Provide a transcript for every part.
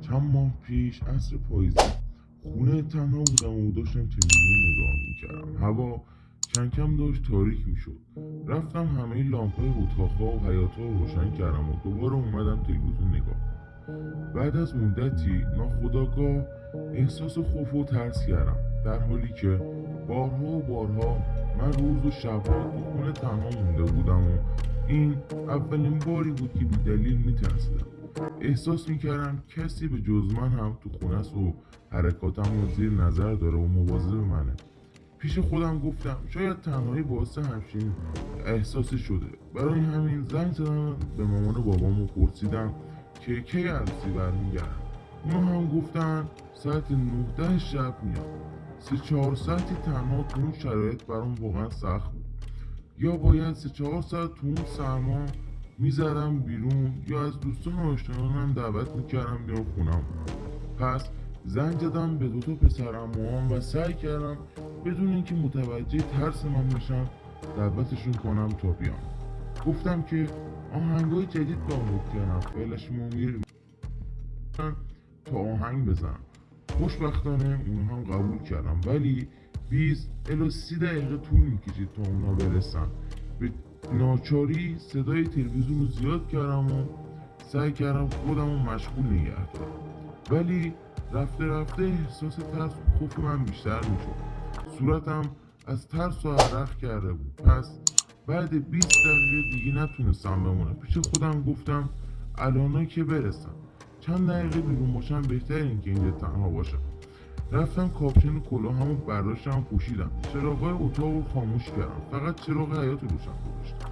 چند ماه پیش عصر پاییزی. خونه تنها بودم و داشتم تلویزیون نگاه می‌کردم. هوا کم کم داشت تاریک می‌شد. رفتم همه لامپای اتاقها و حیاتها رو روشن کردم و دوباره اومدم تلویزیون نگاه بعد از مدتی ناخداگاه احساس خوف و ترس کردم. در حالی که بارها و بارها من روز و شبها تو خونه تنها مونده بودم و این اولین باری بود که بی دلیل میترسیدم. احساس می‌کردم کسی به جز من هم تو خونه و حرکاتم رو زیر نظر داره و مواظب منه. پیش خودم گفتم شاید تنهایی باعث همچین احساسی شده. برای همین زنگ زدم به مامان و بابامو پرسیدم که کی عروسی برمیگردن اونا هم گفتن ساعت 19 شب میاد. سه چهار ساعتی تنها تو اون شرایط برام واقعا سخت بود. یا باید سه چهار ساعت تو اون سرما می‌زدم بیرون. یا از دوستان و آشنایانم دعوت می‌کردم بیام خونم پس زنگ زدم به دوتا پسرم و سعی کردم بدون اینکه متوجه ترس من بشن دعوتشون کنم تا بیام. گفتم که آهنگای جدید دانلود کردم. فعلش میریم. تا آهنگ بزنم. خوشبختانه اونها هم قبول کردم. ولی 20 الی 30 دقیقه طول می‌کشید تا اونا برسن. به ناچاری صدای تلویزیون رو زیاد کردم و سعی کردم خودم رو مشغول نگه دارم. ولی رفته رفته احساس ترس و خوف من بیشتر می‌شد. صورتم از ترس و عرق کرده بود. پس بعد 20 دقیقه دیگه نتونستم بمونم. پیش خودم گفتم الانا که برسم. چند دقیقه بیرون باشم بهتر این که اینجا تنها باشم. رفتم کاپشن کلاهمو برداشتم پوشیدم. چراغای اتاق رو خاموش کردم. فقط چراغ حیات روشن گذاشتم.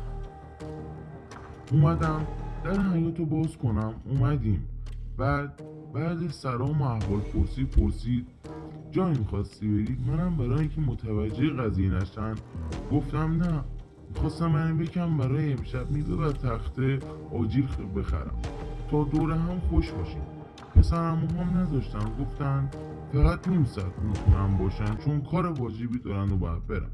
اومدم. در حیات رو باز کنم. اومدیم. بعد بعد سلام و احوال پرسی پرسید. جایی می‌خواستی بری؟ منم برای اینکه متوجه قضیه نشن گفتم نه. می‌خواستم من بکم برای امشب میوه و تخته آجیل بخرم. تا دوره هم خوش باشیم. پسرم هم نذاشتن. گفتن فقط نیم ساعت می‌تونم باشن چون کار واجبی دارن و باید برم.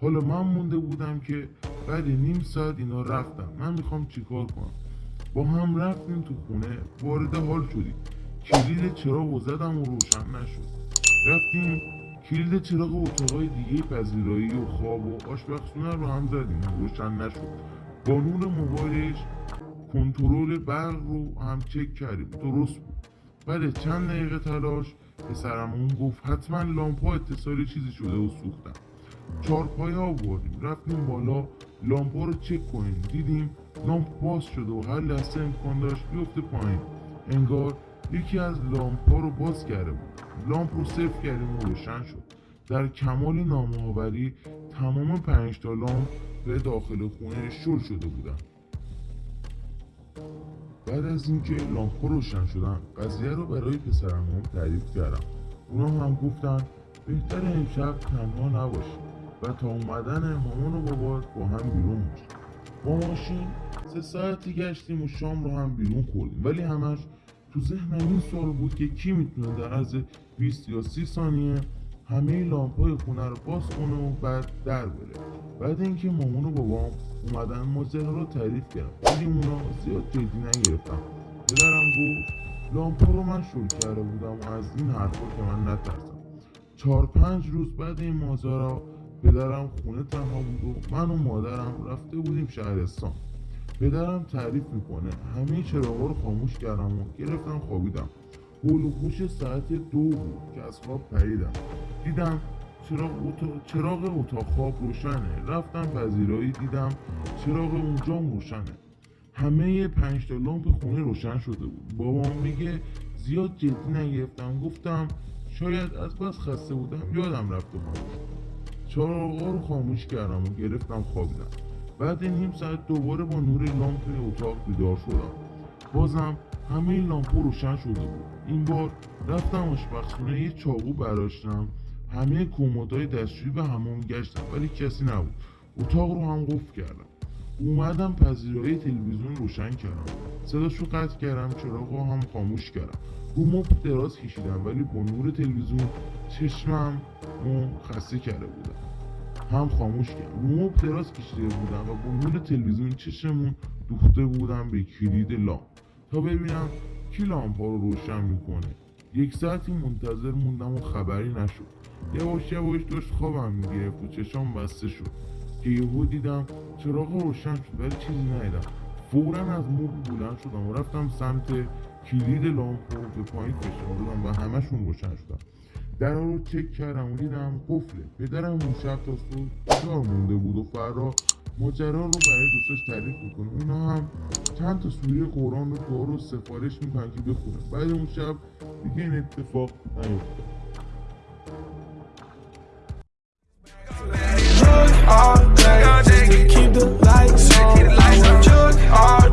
حالا من مونده بودم که بعد نیم ساعت اینا رفتن من می‌خوام چیکار کنم؟ با هم رفتیم تو خونه وارد حال شدیم. کلید چراغ و زدم و روشن نشد. رفتیم کلید چراغ اتاقای دیگه پذیرایی و خواب و آشپزخونه رو هم زدیم. روشن نشد. با نور موبایلش کنترل برق رو هم چک کردیم. درست بود. بعد چند دقیقه تلاش پسرمون گفت حتما لامپا اتصالی چیزی شده و سوختم چهار پایه آوردیم. رفتیم بالا لامپا رو چک کنیم. دیدیم لامپ باز شده و هر لحظه امکان داشت بیفته پایین. انگار یکی از لامپا رو باز کرده بود. لامپ رو صفر کردیم و روشن شد. در کمال نامآوری تمام پنج تا لامپ به داخل خونه شل شده بودن. بعد از اینکه لامپ روشن شدن قضیه رو برای پسرم تعریف کردم. اونا هم گفتن بهتر امشب تنها نباشی و تا اومدن مامان و بابات با هم بیرون باشیم با ماشین سه ساعتی گشتیم و شام رو هم بیرون خوردیم. ولی همش تو ذهنم این سوال بود که کی می‌تونه در از 20 یا 30 ثانیه همه لامپای خونه رو باز کنه و بعد در بره. بعد اینکه مامان و بابام اومدن ماجرا رو تعریف کردم. ولی اونا زیاد جدی نگرفتم پدرم گفت لامپا رو من شروع کرده بودم و از این حرفا که من نترسم. چهار پنج روز بعد این ماجرا پدرم خونه تنها بود و من و مادرم رفته بودیم شهرستان. پدرم تعریف می‌کنه همه چراغا رو خاموش کردم و گرفتم خوابیدم. هول ساعت دو بود که از خواب پریدم. دیدم چراغ, چراغ اتاق خواب روشنه. رفتم پذیرایی دیدم چراغ اونجا روشنه همه پنج تا لامپ خونه روشن شده بود. بابام میگه زیاد جدی نگرفتم. گفتم شاید از بس خسته بودم یادم رفته خاموش چراغا رو خاموش کردم و گرفتم خوابیدم بعد نیم ساعت دوباره با نور لامپ اتاق بیدار شدم. بازم همه لامپ روشن شده بود. این بار رفتم آشپزخونه یه چاقو برداشتم همه کمدای دستشویی و همون گشتم ولی کسی نبود. اتاق رو هم قفل کردم. اومدم پذیرایی تلویزیون روشن کردم. صداشو قطع کردم چراغ هم خاموش کردم. رو دراز کشیدم ولی با نور تلویزیون چشمم خسته کرده بودم. هم خاموش کردم. رو دراز کشیده بودم و با نور تلویزیون چشممون دوخته بودم به کلید لامپ. تا ببینم کی لامپا رو روشن می‌کنه. یک ساعتی منتظر موندم و خبری نشد. یواش یواش داشت خوابم می‌گرفت و چشام بسته شد. که یهو دیدم چراغ روشن شد ولی چیزی ندیدم. فورا از مبل بلند شدم و رفتم سمت کلید لامپ رو به پایین دادم و همشون روشن شدم. در رو چک کردم و دیدم قفله. پدرم اون شب تا صبح بیدار مونده بود و فرا ماجرا رو برای دوستش تعریف می‌کنه اونا هم چند تا سوره قرآن رو دعا رو سفارش می‌کنن که بخونه بعد اون شب دیگه این اتفاق to keep the lights on.